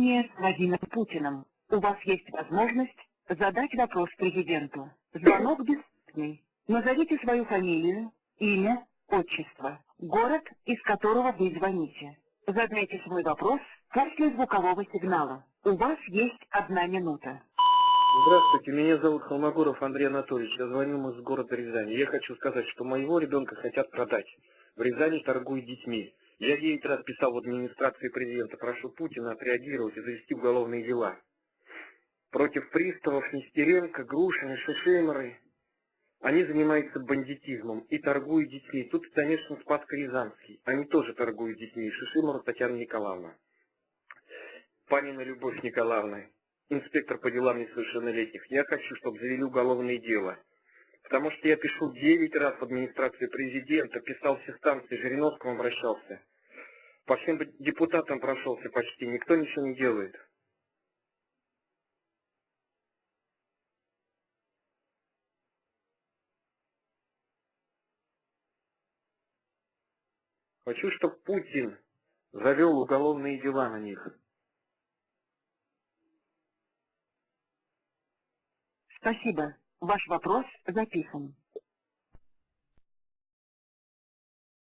С Владимиром Путиным. У вас есть возможность задать вопрос президенту. Звонок бесплатный. Назовите свою фамилию, имя, отчество, город, из которого вы звоните. Задайте свой вопрос после звукового сигнала. У вас есть одна минута. Здравствуйте, меня зовут Холмогоров Андрей Анатольевич. Я звоню из города Рязани. Я хочу сказать, что моего ребенка хотят продать. В Рязани торгуют детьми. Я 9 раз писал в администрации президента, прошу Путина отреагировать и завести уголовные дела. Против приставов Нестеренко, Грушина, Шишемеры. Они занимаются бандитизмом и торгуют детьми. Тут, конечно, Спас Рязанский. Они тоже торгуют детьми. Шишимова Татьяна Николаевна. Панина Любовь Николаевна, инспектор по делам несовершеннолетних. Я хочу, чтобы завели уголовное дело. Потому что я пишу 9 раз в администрации президента, писал все станции, Жириновскому обращался. По всем депутатам прошелся почти, никто ничего не делает. Хочу, чтобы Путин завел уголовные дела на них. Спасибо. Ваш вопрос записан.